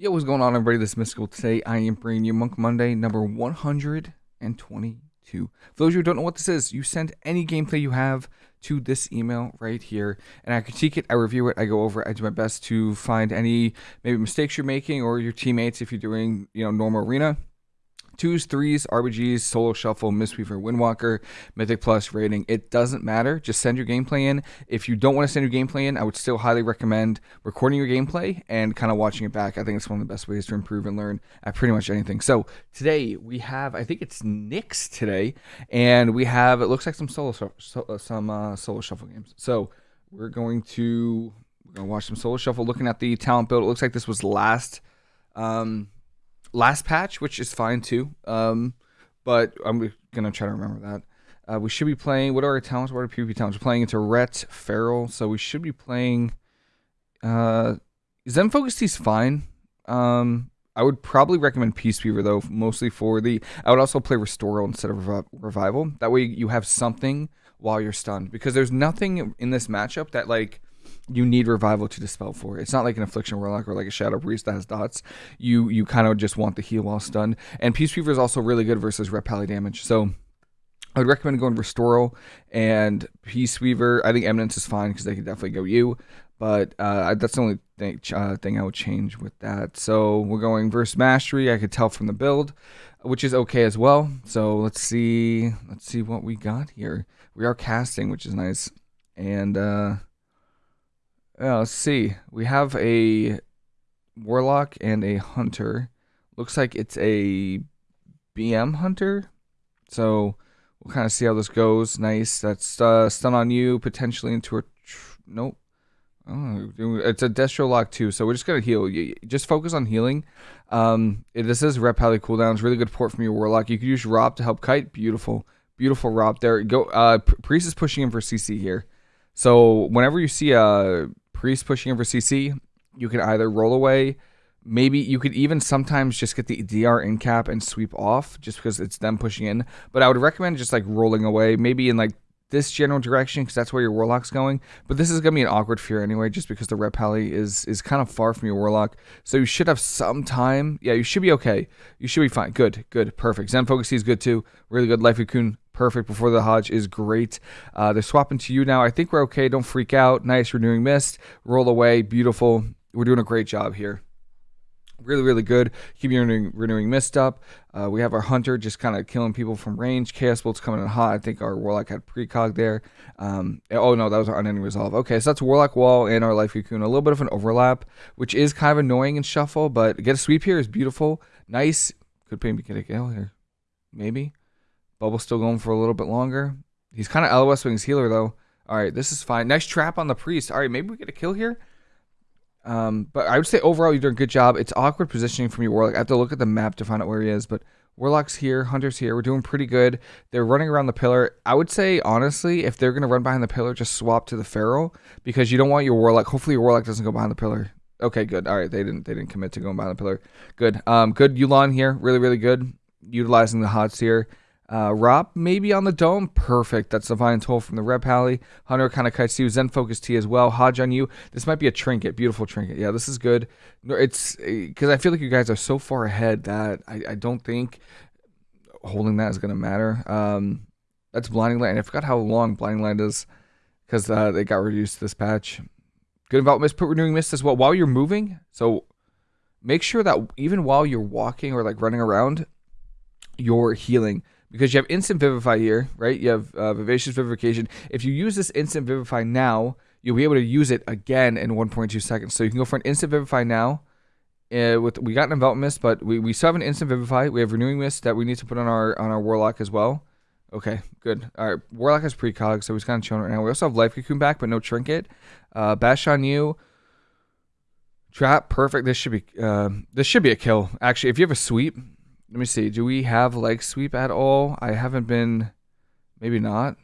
Yo, what's going on, everybody? This is Mystical. Today, I am bringing you Monk Monday number 122. For those of you who don't know what this is, you send any gameplay you have to this email right here, and I critique it, I review it, I go over it, I do my best to find any maybe mistakes you're making or your teammates if you're doing, you know, normal arena twos, threes, RBGs, solo shuffle, Mistweaver, Windwalker, Mythic Plus rating. It doesn't matter. Just send your gameplay in. If you don't want to send your gameplay in, I would still highly recommend recording your gameplay and kind of watching it back. I think it's one of the best ways to improve and learn at pretty much anything. So today we have, I think it's Nyx today, and we have it looks like some solo uh, some uh, solo shuffle games. So we're going to we're gonna watch some solo shuffle. Looking at the talent build, it looks like this was last. Um, last patch, which is fine too. Um, but I'm gonna try to remember that. Uh, we should be playing. What are our talents? What are PvP talents? We're playing into Ret, Feral, so we should be playing. Uh, Zen Focus is fine. Um, I would probably recommend Peaceweaver though, mostly for the. I would also play Restoral instead of Rev Revival. That way you have something while you're stunned, because there's nothing in this matchup that like you need revival to dispel for. It's not like an affliction warlock or like a shadow priest that has dots. You you kind of just want the heal while stunned. And Peaceweaver is also really good versus Ret pally damage. So I would recommend going Restoral and Peaceweaver. I think Eminence is fine because they can definitely go you. But uh, that's the only thing, uh, thing I would change with that. So we're going versus Mastery. I could tell from the build, which is okay as well. So let's see. Let's see what we got here. We are casting, which is nice. And uh, uh, let's see. We have a warlock and a hunter. Looks like it's a BM hunter. So we'll kind of see how this goes. Nice. That's uh, stun on you, potentially into a. nope. Oh, it's a Destro lock too, so we're just gonna heal. You Just focus on healing. Um, this is Ret pally cooldowns. Really good port from your warlock. You could use ROP to help kite. Beautiful, beautiful ROP there. Go. Uh, Priest is pushing in for CC here. So whenever you see a Priest pushing over CC, you can either roll away. Maybe you could even sometimes just get the DR in cap and sweep off just because it's them pushing in. But I would recommend just like rolling away, maybe in like this general direction because that's where your warlock's going. But this is gonna be an awkward fear anyway, just because the Ret pally is is kind of far from your warlock. So you should have some time. Yeah, you should be okay. You should be fine. Good, good, perfect. Zen Focus is good too. Really good. Life Cocoon perfect before the Hodge is great. Uh, they're swapping to you now. I think we're okay. Don't freak out. Nice renewing mist. Roll away. Beautiful. We're doing a great job here. Really, really good. Keep your renewing, renewing mist up. Uh, we have our hunter just kind of killing people from range. Chaos bolts coming in hot. I think our warlock had precog there. Um, oh no, that was our unending resolve. Okay, so that's warlock wall and our life cocoon. A little bit of an overlap, which is kind of annoying in shuffle, but get a sweep here is beautiful. Nice. Could maybe get a kill here. Maybe. Bubble still going for a little bit longer. He's kind of LOS Wings healer though. All right, this is fine. Nice trap on the priest. All right, maybe we get a kill here. Um, but I would say overall you're doing a good job. It's awkward positioning from your warlock. I have to look at the map to find out where he is, but warlock's here, hunter's here. We're doing pretty good. They're running around the pillar. I would say honestly, if they're gonna run behind the pillar, just swap to the feral because you don't want your warlock. Hopefully your warlock doesn't go behind the pillar. Okay, good. All right, they didn't they didn't commit to going behind the pillar. Good. Um, good Yu'lon here. Really really good. Utilizing the hots here. Uh, ROP, maybe on the dome. Perfect. That's Divine Toll from the Ret Pally. Hunter kind of kites you. Zen Focus Tea as well. Hodge on you. This might be a trinket. Beautiful trinket. Yeah, this is good. It's because I feel like you guys are so far ahead that I, I don't think holding that is going to matter. Um, that's Blinding Light. And I forgot how long Blinding Light is because uh, they got reduced this patch. Good about Mist. Put Renewing Mist as well while you're moving. So make sure that even while you're walking or like running around, you're healing because you have instant vivify here, right? You have uh, vivacious vivification. If you use this instant vivify now, you'll be able to use it again in 1.2 seconds. So you can go for an instant vivify now. Uh, with we got an envelop mist, but we, we still have an instant vivify. We have renewing mist that we need to put on our on our warlock as well. Okay, good. All right, warlock has precog, so he's kind of chilling right now. We also have life cocoon back, but no trinket. Uh, bash on you. Trap, perfect. This should be uh, this should be a kill. Actually, if you have a sweep, let me see. Do we have leg sweep at all? I haven't been. Maybe not.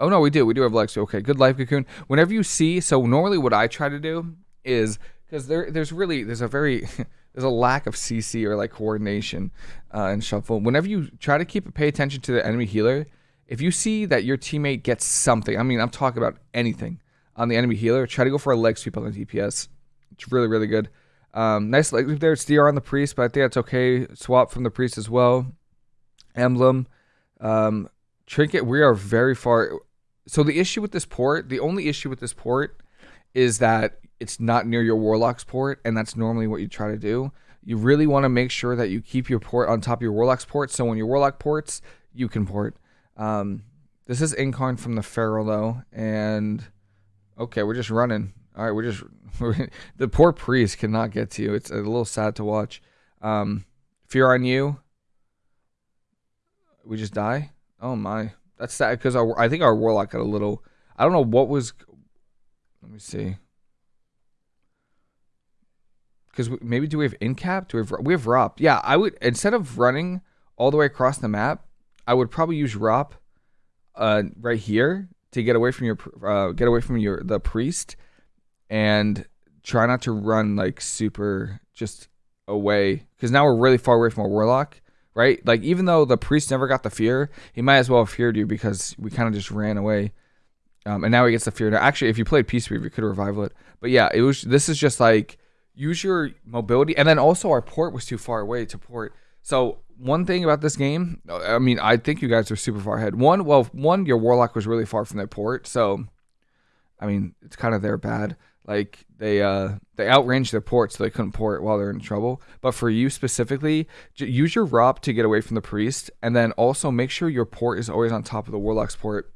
Oh no, we do. We do have leg sweep. Okay, good life cocoon. Whenever you see, so normally what I try to do is because there, there's really there's a very there's a lack of CC or like coordination uh, in shuffle. Whenever you try to keep pay attention to the enemy healer, if you see that your teammate gets something, I mean, I'm talking about anything on the enemy healer, try to go for a leg sweep on the DPS. It's really really good. Um, nice leg sweep there. It's DR on the priest, but I think that's okay. Swap from the priest as well. Emblem. Um, trinket, we are very far. So the issue with this port, the only issue with this port is that it's not near your Warlock's port, and that's normally what you try to do. You really want to make sure that you keep your port on top of your Warlock's port, so when your Warlock ports, you can port. Um, this is Incarn from the Feral, though, and okay, we're just running. All right, we're just we're, the poor priest cannot get to you. It's a little sad to watch. Um, fear on you. We just die. Oh my, that's sad because I think our warlock got a little. I don't know what was. Let me see. Because maybe do we have incap? Do we have we have ROP? Yeah, I would instead of running all the way across the map, I would probably use ROP, uh, right here to get away from your uh, get away from your the priest and try not to run like super just away because now we're really far away from a warlock right? Like even though the priest never got the fear he might as well have feared you because we kind of just ran away. Um, and now he gets the fear now actually if you played peace Weaver, you could revival it. But yeah it was this is just like use your mobility and then also our port was too far away to port. So one thing about this game i mean i think you guys are super far ahead. One well one your warlock was really far from their port so i mean it's kind of their bad like they uh they outranged their port, so they couldn't port while they're in trouble. But for you specifically, use your ROP to get away from the priest, and then also make sure your port is always on top of the warlock's port,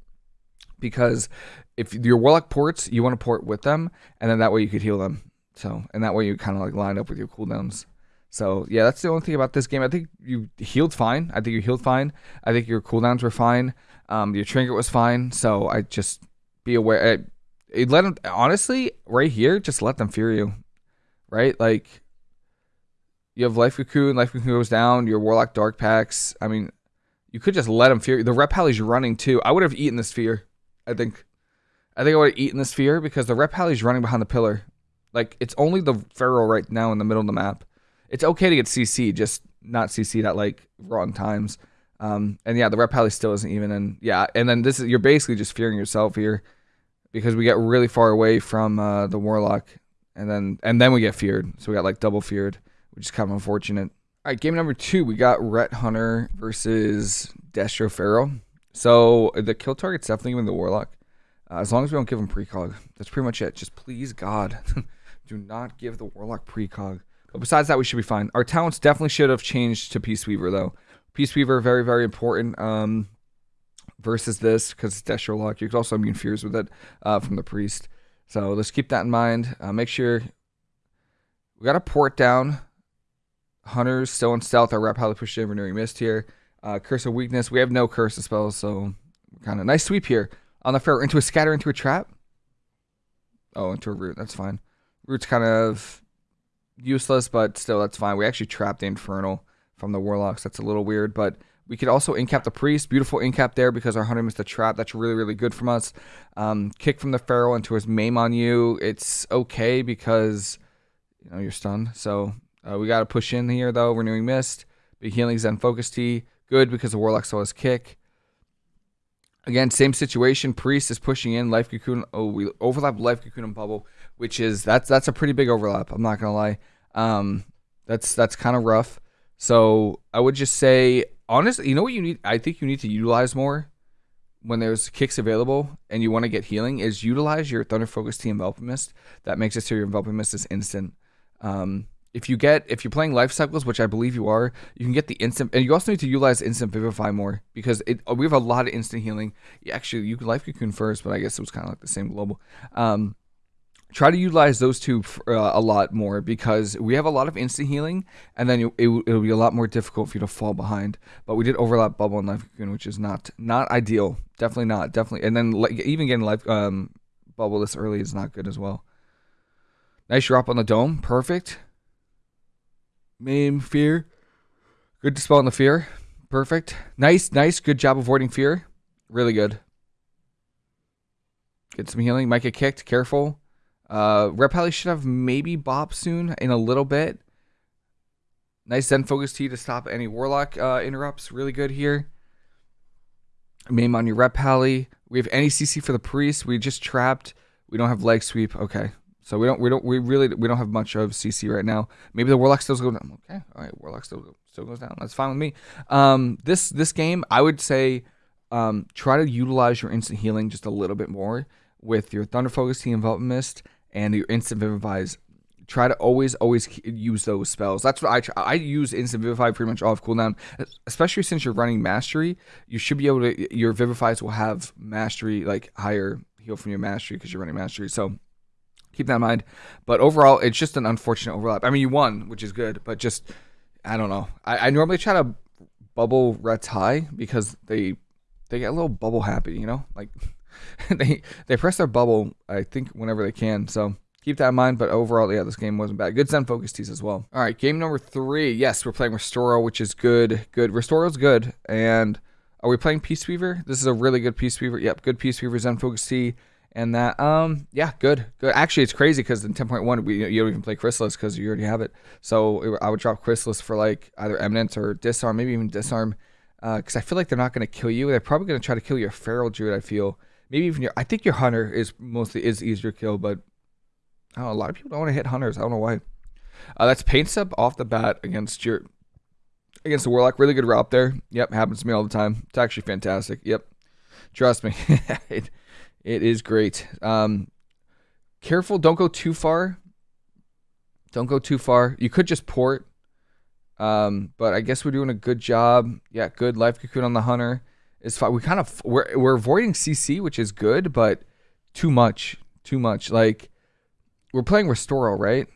because if your warlock ports, you want to port with them, and then that way you could heal them. So and that way you kind of like line up with your cooldowns. So yeah, that's the only thing about this game. I think you healed fine. I think you healed fine. I think your cooldowns were fine. Um, your trinket was fine. So I just be aware it let them honestly right here just let them fear you right? Like you have life cocoon life cocoon goes down your warlock dark packs. I mean you could just let them fear you. the Ret is running too. I would have eaten this fear i think. I think i would have eaten this fear because the Ret is running behind the pillar. Like it's only the feral right now in the middle of the map. It's okay to get cc just not cc at like wrong times. Um and yeah the Ret still isn't even in yeah and then this is you're basically just fearing yourself here because we get really far away from uh, the warlock, and then and then we get feared. So we got like double feared, which is kind of unfortunate. All right, game number two, we got Ret Hunter versus Destro Feral. So the kill target's definitely even the warlock. Uh, as long as we don't give him precog, that's pretty much it. Just please God, do not give the warlock precog. But besides that, we should be fine. Our talents definitely should have changed to Peace Weaver though. Peace Weaver very very important. Um, versus this because it's Destro Lock. You could also immune fears with it uh, from the priest. So let's keep that in mind. Uh, make sure we got a port down. Hunters still in stealth. Our rep highly pushed in renewing mist here. Uh, curse of weakness. We have no curse of spells, so kind of nice sweep here on the fair into a scatter into a trap. Oh, into a root. That's fine. Root's kind of useless, but still that's fine. We actually trapped the infernal from the warlocks. That's a little weird, but we could also incap the priest. Beautiful incap there because our hunter missed a trap. That's really, really good from us. Um, kick from the feral into his maim on you. It's okay because you know you're stunned. So uh, we got to push in here though. Renewing mist. Big healing Zen focus Tea. Good because the warlock saw his kick. Again, same situation. Priest is pushing in. Life cocoon. Oh, we overlap life cocoon and bubble, which is that's that's a pretty big overlap. I'm not gonna lie. Um, that's that's kind of rough. So I would just say honestly, you know what you need? I think you need to utilize more when there's kicks available and you want to get healing is utilize your Thunder Focus Tea Enveloping Mist. That makes it so your Enveloping Mist is instant. Um, if you get if you're playing life cycles, which I believe you are, you can get the instant, and you also need to utilize instant vivify more because it we have a lot of instant healing. Actually, you life cocoon first, but I guess it was kind of like the same global. Um, try to utilize those two uh, a lot more because we have a lot of instant healing and then it, will be a lot more difficult for you to fall behind. But we did overlap bubble and life cocoon which is not not ideal. Definitely not. Definitely. And then like, even getting life um, bubble this early is not good as well. Nice drop on the dome. Perfect. Maim fear. Good to dispel on the fear. Perfect. Nice nice. Good job avoiding fear. Really good. Get some healing. Might get kicked. Careful uh, Ret should have maybe Bop soon in a little bit. Nice Zen Focus Tea to stop any Warlock uh, interrupts. Really good here. Maim on your Ret We have any CC for the Priest. We just trapped. We don't have Leg Sweep. Okay. So we don't we don't we really we don't have much of CC right now. Maybe the Warlock still goes down. Okay, all right, Warlock still still goes down. That's fine with me. Um, this this game, I would say, um, try to utilize your instant healing just a little bit more with your Thunder Focus, Tea Envelop Mist, and your instant Vivifies try to always always use those spells. That's what I try. I use instant vivify pretty much off cooldown, especially since you're running mastery. You should be able to your vivifies will have mastery like higher heal from your mastery because you're running mastery. So keep that in mind. But overall, it's just an unfortunate overlap. I mean, you won, which is good, but just I don't know. I, I normally try to bubble rets high because they they get a little bubble happy, you know, like they they press their bubble. I think whenever they can. So keep that in mind. But overall, yeah, this game wasn't bad. Good Zen Focus Teas as well. All right, game number three. Yes, we're playing Restoral, which is good. Good. Restoral's good. And are we playing Peace Weaver? This is a really good Peace Weaver. Yep, good Peace Weaver Zen Focus Tea. And that, um, yeah, good, good. Actually, it's crazy because in 10.1, we you don't even play Chrysalis because you already have it. So I would drop Chrysalis for like either Eminence or Disarm, maybe even Disarm, because uh, I feel like they're not going to kill you. They're probably going to try to kill your Feral Druid. I feel maybe even your. I think your Hunter is mostly is easier to kill, but Oh, a lot of people don't want to hit hunters. I don't know why. Uh, that's pain sup off the bat against your against the warlock. Really good route there. Yep, happens to me all the time. It's actually fantastic. Yep, trust me, it it is great. Um, careful, don't go too far. Don't go too far. You could just port. Um, but I guess we're doing a good job. Yeah, good life cocoon on the hunter is fine. We kind of we're we're avoiding CC, which is good, but too much, too much. Like we're playing Restoral, right?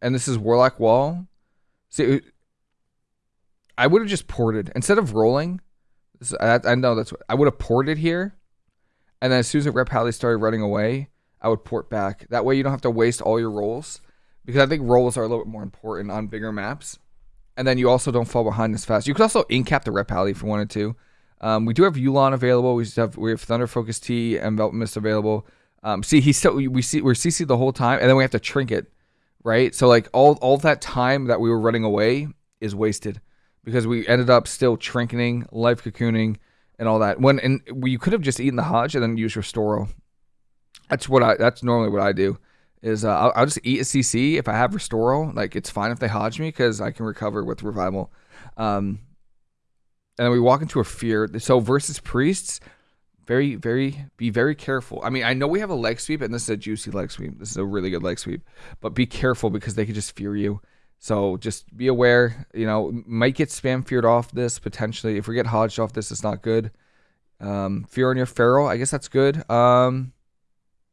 And this is Warlock Wall. See, I would have just ported instead of rolling. I, I, know that's what I would have ported here, and then as soon as the Ret Pally started running away, I would port back. That way, you don't have to waste all your rolls because I think rolls are a little bit more important on bigger maps. And then you also don't fall behind as fast. You could also incap the Ret Pally if you wanted to. Um, we do have Yu'lon available. We have we have Thunder Focus Tea and Envelop Mist available. Um, see, he's still we see we're CC the whole time, and then we have to trinket, right? So like all all that time that we were running away is wasted because we ended up still trinketing, life cocooning, and all that. When and we could have just eaten the Hodge and then used Restoral. That's what I. That's normally what I do. Is uh, I'll, I'll, just eat a CC if I have Restoral. Like it's fine if they Hodge me because I can recover with Revival. Um, and then we walk into a fear. So versus priests, very, very, be very careful. I mean, I know we have a leg sweep, and this is a juicy leg sweep. This is a really good leg sweep, but be careful because they could just fear you. So just be aware. You know, might get spam feared off this potentially. If we get hodged off this, it's not good. Um, fear on your feral, I guess that's good. Um,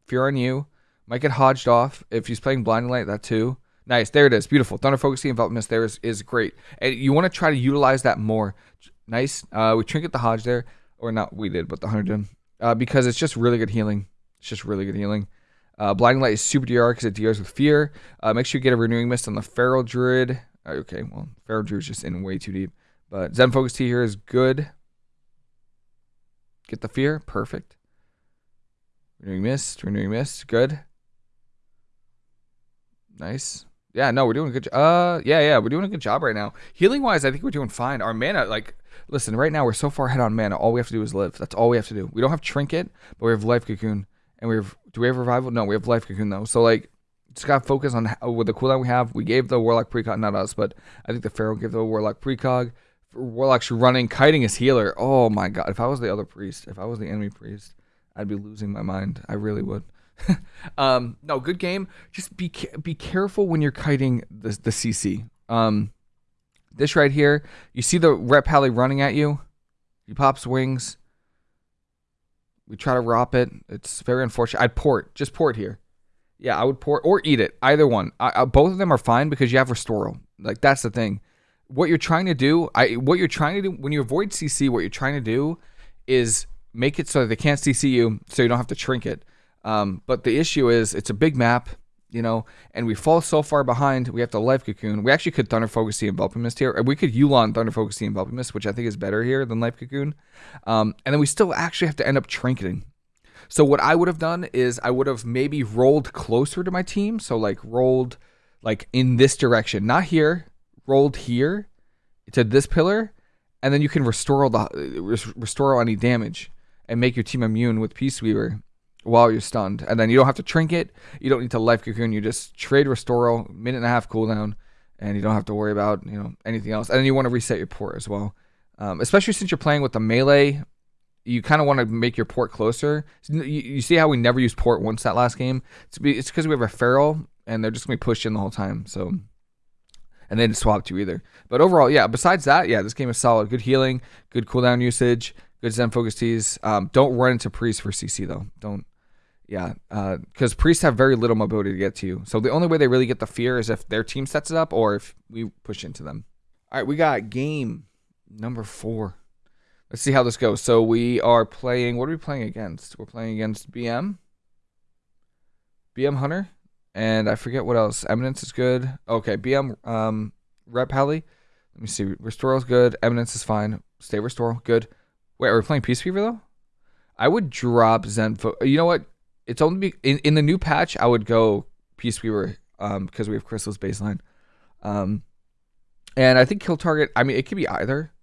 fear on you, might get hodged off if he's playing blinding light. That too. Nice, there it is. Beautiful. Thunder focusing envelopment there is, is great, and you want to try to utilize that more. Nice. Uh, we trinket the hodge there or not we did, but the hunter did, uh, because it's just really good healing. It's just really good healing. Uh, Blinding Light is super DR because it DRs with fear. Uh, make sure you get a Renewing Mist on the Feral Druid. Uh, okay, well, Feral Druid is just in way too deep. But Zen Focus T here is good. Get the fear. Perfect. Renewing Mist. Renewing Mist. Good. Nice. Yeah, no, we're doing a good. Uh, yeah, yeah, we're doing a good job right now. Healing wise, I think we're doing fine. Our mana, like, listen, right now we're so far ahead on mana. All we have to do is live. That's all we have to do. We don't have trinket, but we have life cocoon, and we have. Do we have revival? No, we have life cocoon though. So like, just gotta focus on how, with the cooldown we have. We gave the warlock precog, not us, but I think the feral gave the warlock precog. Warlock's running, kiting his healer. Oh my god! If I was the other priest, if I was the enemy priest, I'd be losing my mind. I really would. um, no, good game. Just be be careful when you're kiting the the CC. Um, this right here, you see the Ret Pally running at you. He pops wings. We try to rop it. It's very unfortunate. I'd port, just port here. Yeah, I would port or eat it. Either one. I, I, both of them are fine because you have Restoral. Like that's the thing. What you're trying to do, I what you're trying to do when you avoid CC, what you're trying to do is make it so that they can't CC you, so you don't have to trinket. Um, but the issue is it's a big map you know, and we fall so far behind, we have to life cocoon. We actually could Thunder Focus Tea Envelop Mist here. We could Yu'lon Thunder Focus Tea Envelop Mist, which I think is better here than life cocoon. Um, and then we still actually have to end up trinketing. So what I would have done is I would have maybe rolled closer to my team. So like rolled like in this direction, not here, rolled here to this pillar, and then you can restore all the restore all any damage and make your team immune with Peace Weaver while you're stunned, and then you don't have to trinket. You don't need to life cocoon. You just trade restore minute and a half cooldown, and you don't have to worry about you know anything else. And then you want to reset your port as well, um, especially since you're playing with the melee. You kind of want to make your port closer. You, you, see how we never used port once that last game? It's because we have a feral, and they're just gonna be pushed in the whole time. So and they didn't swap to either. But overall, yeah. Besides that, yeah, this game is solid. Good healing, good cooldown usage, good Zen focus teas. Um, don't run into priest for CC though. Don't. Yeah, because uh, priests have very little mobility to get to you. So the only way they really get the fear is if their team sets it up or if we push into them. All right, we got game number four. Let's see how this goes. So we are playing. What are we playing against? We're playing against BM. BM Hunter and I forget what else. Eminence is good. Okay, BM um Rep Heli. Let me see. Restore is good. Eminence is fine. Stay Restore, good. Wait, are we playing Peace Weaver though? I would drop Zen. you know what? It's only be, in in the new patch. I would go Peace Weaver um because we have Chrysalis baseline. Um, and I think kill target. I mean, it could be either.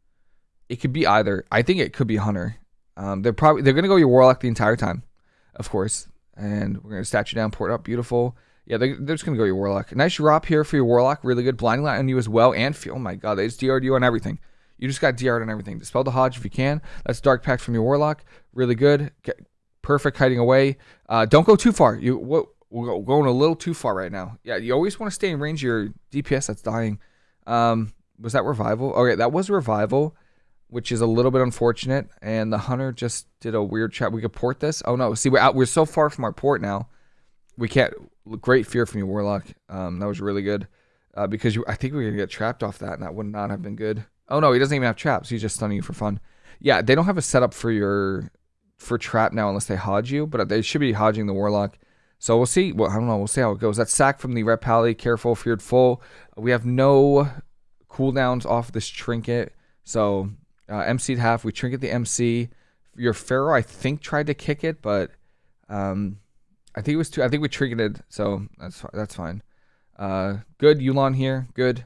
It could be either. I think it could be Hunter. Um, they're probably they're gonna go your Warlock the entire time, of course. And we're gonna statue down, port up, beautiful. Yeah, they, are just to go your Warlock. Nice drop here for your Warlock. Really good. Blinding Light on you as well. And, feel. oh my god, they just DR'd you on everything. You just got DR'd on everything. Dispel the Hodge if you can. That's Dark Pact from your Warlock. Really good. Get perfect hiding away. Uh, don't go too far. You what, We're going a little too far right now. Yeah, you always want to stay in range of your DPS that's dying. Um, was that Revival? Okay, that was Revival, which is a little bit unfortunate. And the Hunter just did a weird chat. We could port this. Oh no, see, we're out. We're so far from our port now. We can't great fear from you, Warlock. Um, that was really good uh, because you. I think we are gonna get trapped off that, and that would not have been good. Oh no, he doesn't even have traps. He's just stunning you for fun. Yeah, they don't have a setup for your for trap now unless they hodge you, but they should be hodging the Warlock. So we'll see. Well, I don't know. We'll see how it goes. That sack from the Rep Heli. Careful, feared full. We have no cooldowns off this trinket. So uh, MC'd half. We trinket the MC. Your Feral, I think, tried to kick it, but um, I think it was two. I think we triggered, so that's that's fine. Uh, good Yu'lon here. Good.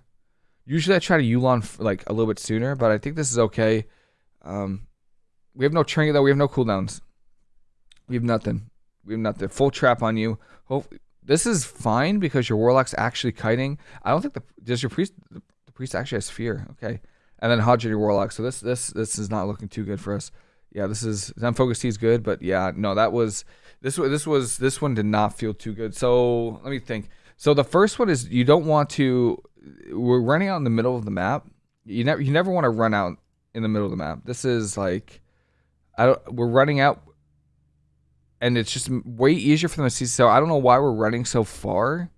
Usually I try to Yu'lon like a little bit sooner, but I think this is okay. Um, we have no trinket though. We have no cooldowns. We have nothing. We have nothing. Full trap on you. Hope this is fine because your warlock's actually kiting. I don't think the does your priest the, priest actually has fear. Okay, and then Hodge your warlock. So this this this is not looking too good for us. Yeah, this is Zen focus Tea is good, but yeah, no, that was this this was this one did not feel too good. So let me think. So the first one is you don't want to. We're running out in the middle of the map. You never you never want to run out in the middle of the map. This is like, I don't. We're running out, and it's just way easier for them to see. So I don't know why we're running so far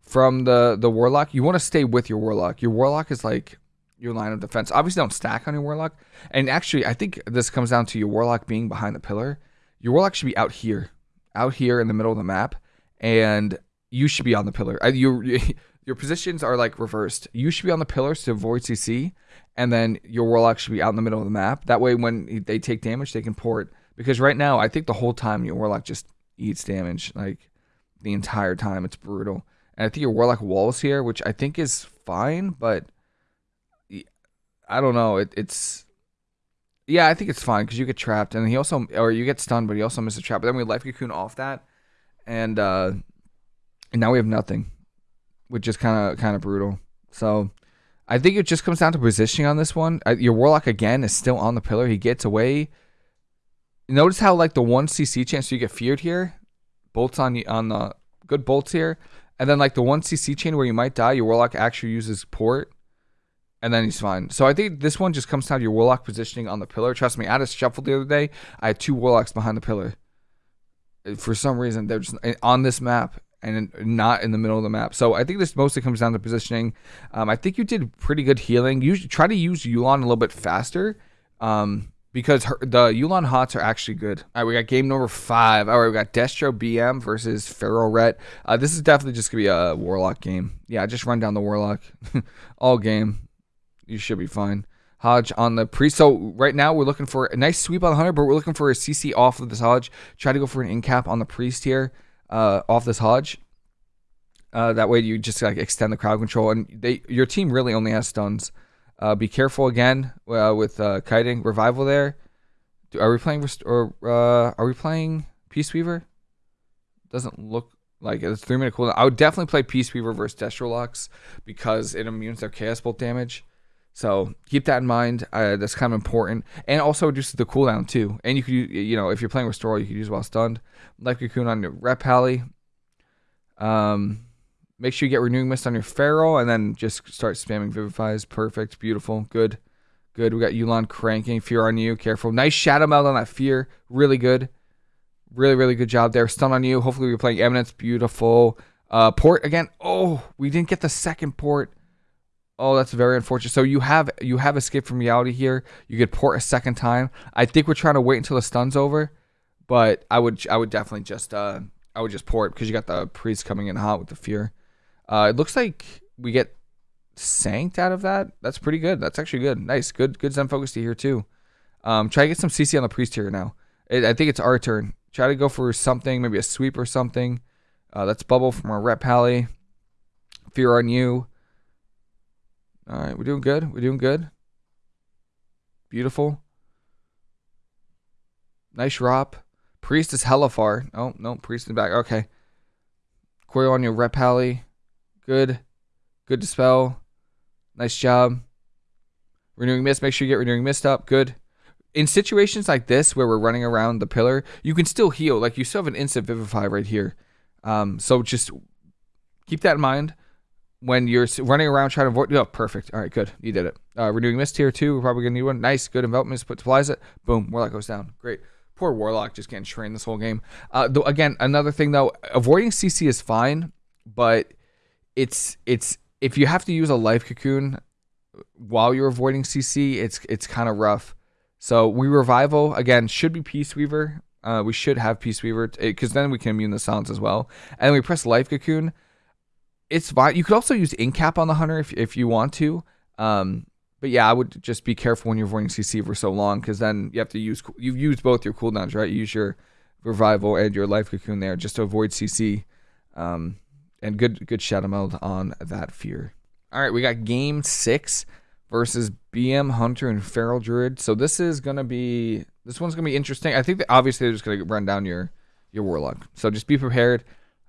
from the the warlock. You want to stay with your warlock. Your warlock is like your line of defense. Obviously, don't stack on your warlock. And actually, I think this comes down to your warlock being behind the pillar your warlock should be out here, out here in the middle of the map, and you should be on the pillar. Your your positions are like reversed. You should be on the pillars to avoid CC, and then your warlock should be out in the middle of the map. That way, when they take damage, they can port. Because right now, I think the whole time your warlock just eats damage, like the entire time. It's brutal. And I think your warlock walls here, which I think is fine, but I don't know. It, it's yeah, I think it's fine because you get trapped, and he also, or you get stunned, but he also misses a trap. But then we life cocoon off that, and uh, and now we have nothing, which is kind of kind of brutal. So I think it just comes down to positioning on this one. Your warlock again is still on the pillar. He gets away. Notice how like the one CC chance you get feared here, bolts on the on the good bolts here, and then like the one CC chain where you might die, your warlock actually uses port and then he's fine. So I think this one just comes down to your warlock positioning on the pillar. Trust me, I had a shuffle the other day. I had two warlocks behind the pillar. For some reason, they're just eh, on this map and not in the middle of the map. So I think this mostly comes down to positioning. Um, I think you did pretty good healing. You try to use Yu'lon a little bit faster. Um, because her, the Yu'lon Hots are actually good. All right, we got game number five. All right, we got Destro BM versus Feral Ret. Uh, this is definitely just gonna be a Warlock game. Yeah, just run down the Warlock all game you should be fine. Hodge on the priest. So right now we're looking for a nice sweep on the hunter, but we're looking for a CC off of this Hodge. Try to go for an in cap on the priest here, uh, off this Hodge. Uh, that way you just like extend the crowd control, and they your team really only has stuns. Uh, be careful again uh, with uh, kiting revival there. Are we playing or uh, are we playing Peace Weaver? Doesn't look like it's three minute cooldown. I would definitely play Peace Weaver versus Destrolox because it immunes their Chaos Bolt damage. So keep that in mind. Uh, that's kind of important, and also reduces the cooldown too. And you could, you know, if you're playing Restore, you could use while stunned. Life Cocoon on your Ret Pally. Um, make sure you get Renewing Mist on your Feral, and then just start spamming Vivifies. Perfect, beautiful, good, good. We got Yu'lon cranking. Fear on you. Careful. Nice Shadow Meld on that Fear. Really good. Really, really good job there. Stun on you. Hopefully, we're playing Eminence. Beautiful. Uh, port again. Oh, we didn't get the second port. Oh, that's very unfortunate. So you have you have escape from reality here. You could port a second time. I think we're trying to wait until the stun's over, but I would I would definitely just uh I would just port because you got the priest coming in hot with the fear. Uh, it looks like we get sanked out of that. That's pretty good. That's actually good. Nice. Good good Zen focus to here too. Um, try to get some CC on the priest here now. It, I think it's our turn. Try to go for something, maybe a sweep or something. Uh, that's bubble from our Ret pally. Fear on you. All right, we're doing good. We're doing good. Beautiful. Nice drop. Priest is hella far. Oh, no, Priest in the back. Okay. Coil on your Ret pally. Good. Good dispel. Nice job. Renewing Mist. Make sure you get Renewing Mist up. Good in situations like this where we're running around the pillar, you can still heal. Like you still have an instant vivify right here. Um, so just keep that in mind when you're running around trying to avoid. Oh, perfect. All right, good. You did it. Uh, renewing mist here too. We're probably gonna need one. Nice, good envelopment. Put applies it. Boom. Warlock goes down. Great. Poor Warlock just getting trained this whole game. Uh, though again, another thing though, avoiding CC is fine, but it's it's if you have to use a life cocoon while you're avoiding CC, it's it's kind of rough. So we revival again should be Peace Weaver. Uh, we should have Peace Weaver because then we can immune the silence as well. And we press Life Cocoon. It's fine. You could also use Incap on the hunter if if you want to. Um, but yeah, I would just be careful when you're avoiding CC for so long because then you have to use you've used both your cooldowns, right? You use your revival and your life cocoon there just to avoid CC. Um, and good good shadow meld on that fear. All right, we got game six versus BM Hunter and Feral Druid. So this is gonna be this one's gonna be interesting. I think that obviously they're just gonna run down your your Warlock. So just be prepared.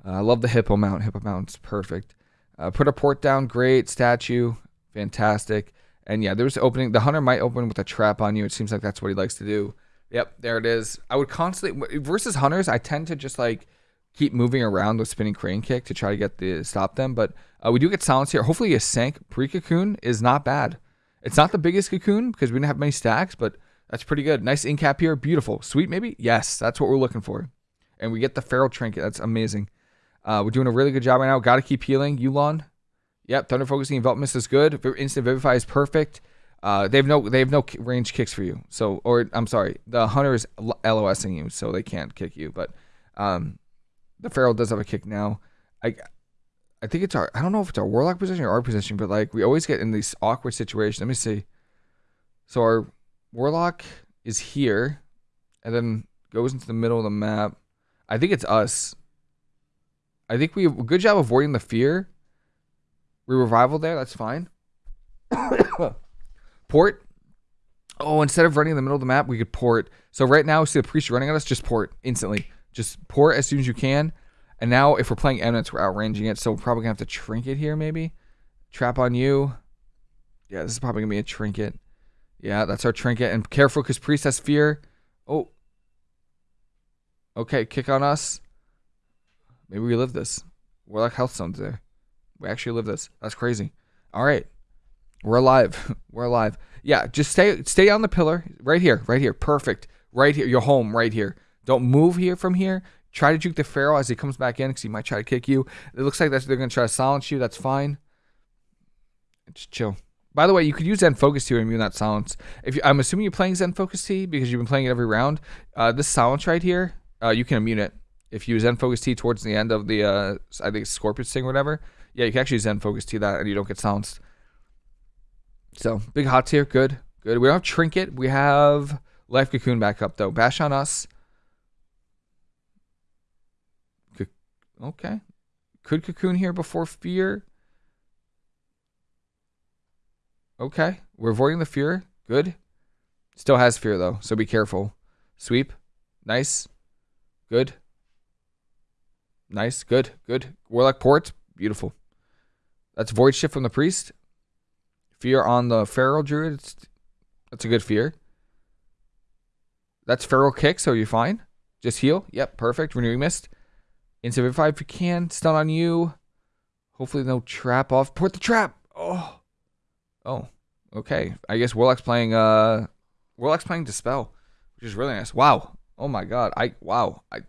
Uh, I love the Hippo mount. Hippo mount's perfect. Uh, put a port down. Great statue. Fantastic. And yeah, there's opening. The hunter might open with a trap on you. It seems like that's what he likes to do. Yep, there it is. I would constantly versus hunters. I tend to just like keep moving around with spinning crane kick to try to get the stop them. But uh, we do get silence here. Hopefully, a sank pre cocoon is not bad. It's not the biggest cocoon because we didn't have many stacks, but that's pretty good. Nice incap here. Beautiful. Sweet, maybe? Yes, that's what we're looking for. And we get the feral trinket. That's amazing. Uh, we're doing a really good job right now. Got to keep healing. Yu'lon. Yep. Thunder focusing envelopment is good. Instant vivify is perfect. Uh, they have no they have no range kicks for you. So or I'm sorry, the hunter is LOSing you, so they can't kick you. But um, the feral does have a kick now. I I think it's our I don't know if it's our warlock position or our position, but like we always get in these awkward situations. Let me see. So our warlock is here and then goes into the middle of the map. I think it's us. I think we have a good job avoiding the fear. We revival there, that's fine. port. Oh, instead of running in the middle of the map, we could port. So right now, we see the priest running at us, just port instantly. Just port as soon as you can. And now if we're playing eminence, we're outranging it. So we're probably to have to trinket here maybe. Trap on you. Yeah, this is probably to be a trinket. Yeah, that's our trinket. And careful because priest has fear. Oh. Okay, kick on us. Maybe we live this. Warlock health stones there. We actually live this. That's crazy. All right. We're alive. We're alive. Yeah, just stay stay on the pillar. Right here. Right here. Perfect. Right here. You're home right here. Don't move here from here. Try to juke the Feral as he comes back in because he might try to kick you. It looks like that's they're going to try to silence you. That's fine. Just chill. By the way, you could use Zen Focus Tea to immune that silence. If you, I'm assuming you're playing Zen Focus Tea because you've been playing it every round. Uh, this silence right here, uh, you can immune it. If you Zen Focus Tea towards the end of the, uh, I think Scorpion Sting or whatever, yeah, you can actually Zen Focus Tea that and you don't get silenced. So, big hot tier, good, good. We don't have Trinket. We have Life Cocoon back up though. Bash on us. Okay. Could Cocoon here before Fear? Okay. We're avoiding the Fear. Good. Still has Fear, though, so be careful. Sweep. Nice. Good. Nice. Good. Good. Warlock Port. Beautiful. That's Void Shift from the Priest. Fear on the Feral Druid. It's, that's a good fear. That's Feral Kick, so you're fine. Just heal. Yep, perfect. Renewing Mist. Instant if you can. Stun on you. Hopefully no trap off. Port the trap. Oh. Oh. Okay. I guess Warlock's playing uh Warlock's playing Dispel, which is really nice. Wow. Oh my god. I wow. I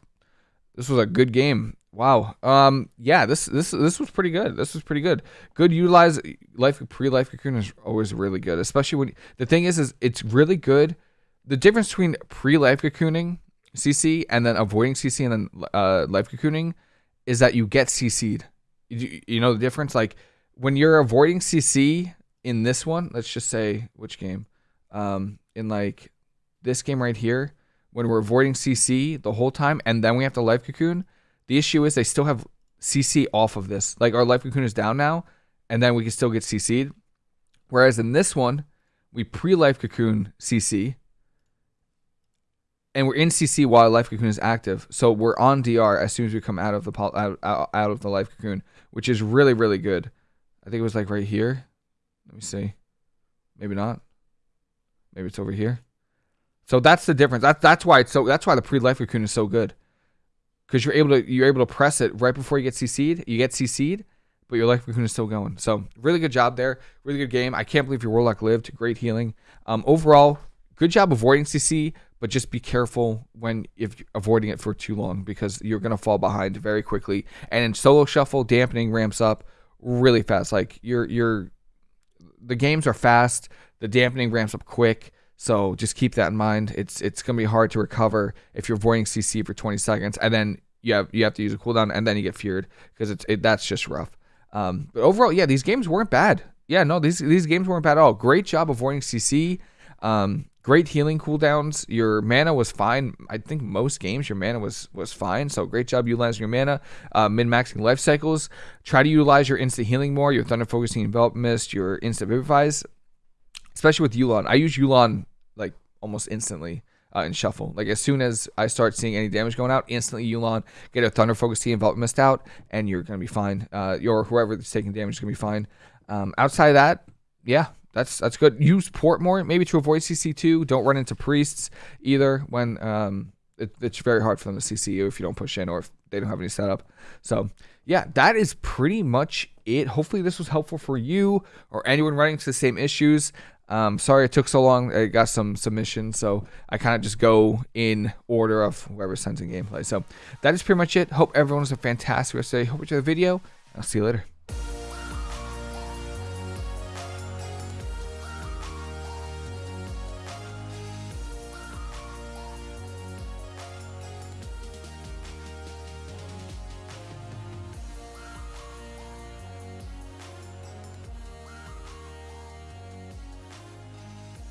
this was a good game. Wow. Um. Yeah. This this this was pretty good. This was pretty good. Good utilize life pre life cocoon is always really good, especially when the thing is is it's really good. The difference between pre life cocooning CC and then avoiding CC and then uh, life cocooning is that you get CC'd. You, you know the difference? Like when you're avoiding CC in this one, let's just say which game? Um, in like this game right here, when we're avoiding CC the whole time and then we have to life cocoon, the issue is they still have CC off of this. Like our life cocoon is down now, and then we can still get CC'd. Whereas in this one, we pre-life cocoon CC, and we're in CC while life cocoon is active. So we're on DR as soon as we come out of the out, out, out of the life cocoon, which is really really good. I think it was like right here. Let me see. Maybe not. Maybe it's over here. So that's the difference. That's that's why it's so. That's why the pre-life cocoon is so good, because you're able to you're able to press it right before you get CC'd. You get CC'd, but your life cocoon is still going. So really good job there. Really good game. I can't believe your warlock lived. Great healing. Um, overall, good job avoiding CC, but just be careful when if avoiding it for too long because you're gonna fall behind very quickly. And in solo shuffle, dampening ramps up really fast. Like you're you're the games are fast. The dampening ramps up quick. So just keep that in mind. It's it's gonna be hard to recover if you're avoiding CC for 20 seconds, and then you have you have to use a cooldown, and then you get feared because it's it, that's just rough. Um, but overall, yeah, these games weren't bad. Yeah, no, these these games weren't bad at all. Great job avoiding CC. Um, great healing cooldowns. Your mana was fine. I think most games your mana was was fine. So great job utilizing your mana. Uh, Min maxing life cycles. Try to utilize your instant healing more. Your thunder focusing envelop mist. Your instant vivifies especially with Yu'lon. I use Yu'lon like almost instantly uh, in shuffle. Like as soon as I start seeing any damage going out, instantly Yulon get a Thunder Focus Tea Envelop Mist out, and you're gonna be fine. Uh, your whoever is taking damage is gonna be fine. Um, outside of that, yeah, that's that's good. Use port more maybe to avoid CC2. Don't run into priests either when um, it, it's very hard for them to CC you if you don't push in or if they don't have any setup. So yeah, that is pretty much it. Hopefully this was helpful for you or anyone running into the same issues. Um, sorry it took so long. I got some submissions, so I kind of just go in order of whoever sends in gameplay. So that is pretty much it. Hope everyone has a fantastic rest of the day. Hope you enjoyed the video. I'll see you later.